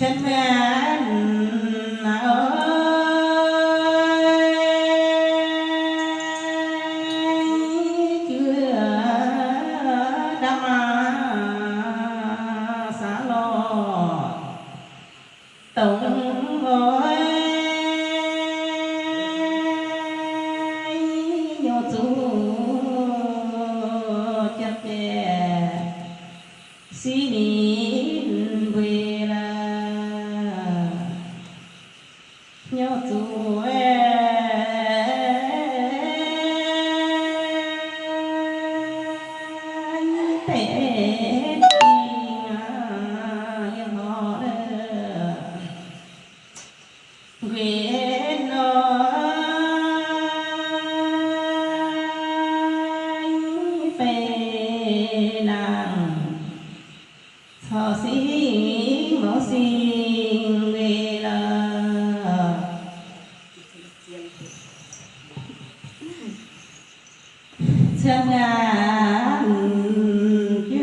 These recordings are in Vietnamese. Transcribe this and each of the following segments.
thiên men ơi. Chưa đã mà lo. Tổng ơi nhớ chú em thế về. Chân ngàn chưa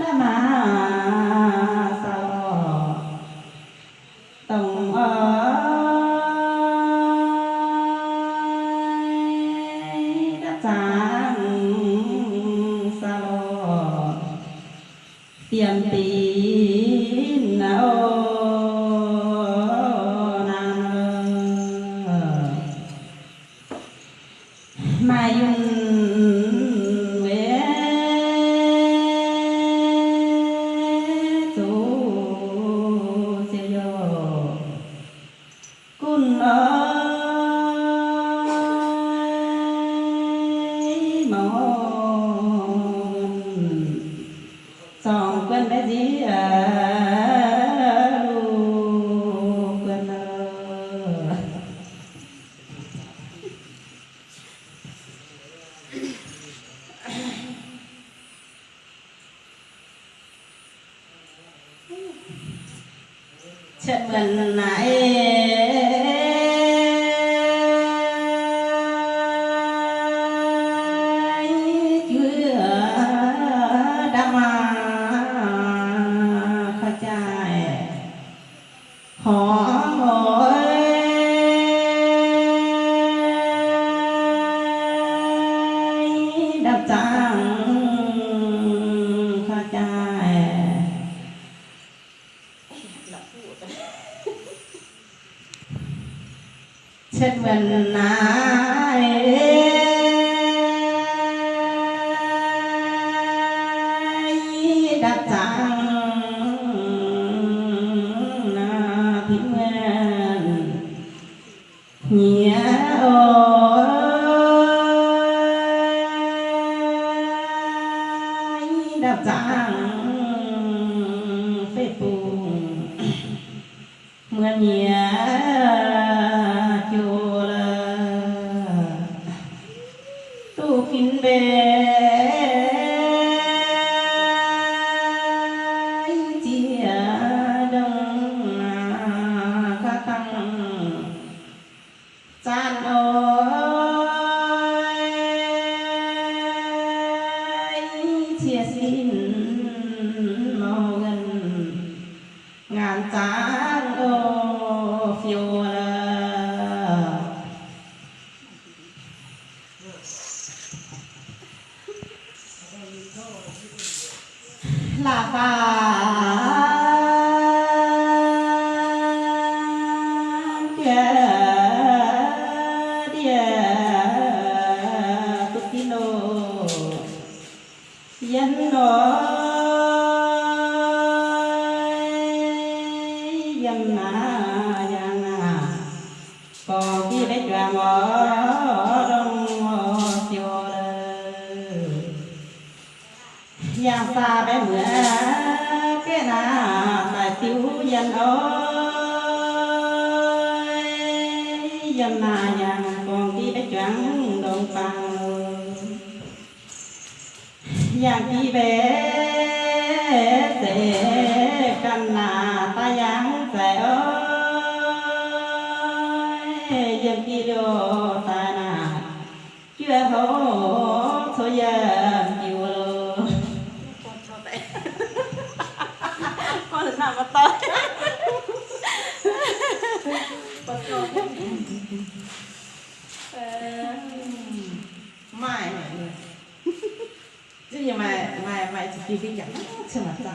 đã mà sao tổng ơi. Mai dùng chất vấn lại chân vấn ai đặt trắng là thiên nguyên nghĩa ôi. Đặt trắng phê phù. Mưa nhẹ ngàn tráng ô phiêu là là bà dân à dân còn khi đấy chuyện ở trong chiều giang xa bé mưa cái na tại tiêu dân ơi dân à còn khi đấy chuyện đông bằng giang khi bé này ơi dân đi đô ta nà chưa hổ thôi giờ chịu luôn. con đừng nằm mà tới? Mai mày chứ nhưng mai mai mai chỉ đi dẫn chứ mà sao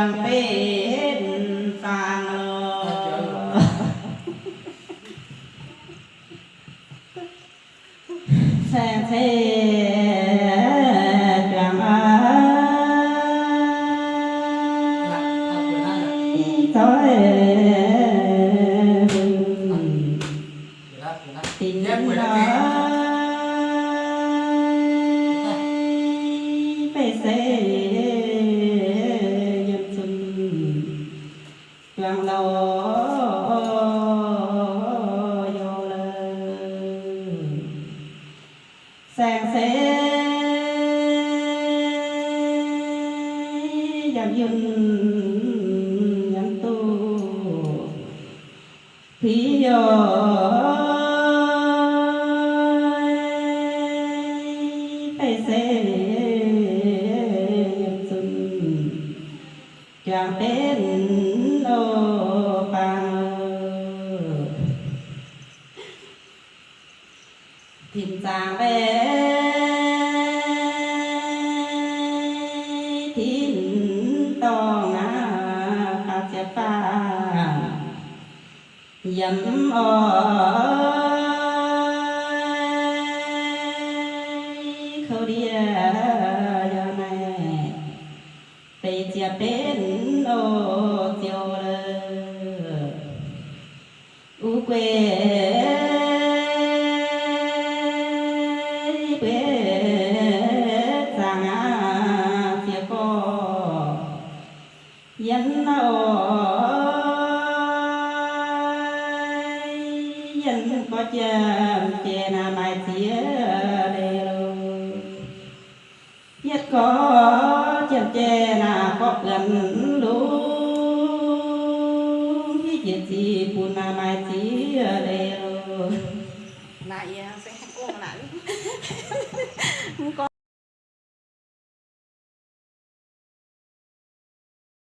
choàng bên phàng lò xe xe sàn sẽ vào dừng nhận tu. Thì giờ phải sẽ nhận sừng cho tên đâu bằng tìm ra về pha dẫm ơi khâu đi giờ bây giờ bên ô chiều lơ. U quê quê sang á co dân ơi cha che na mai tía đề nhất có chân che na có gần lũ khi chết thì buồn na mai tía đề lại sẽ không có lại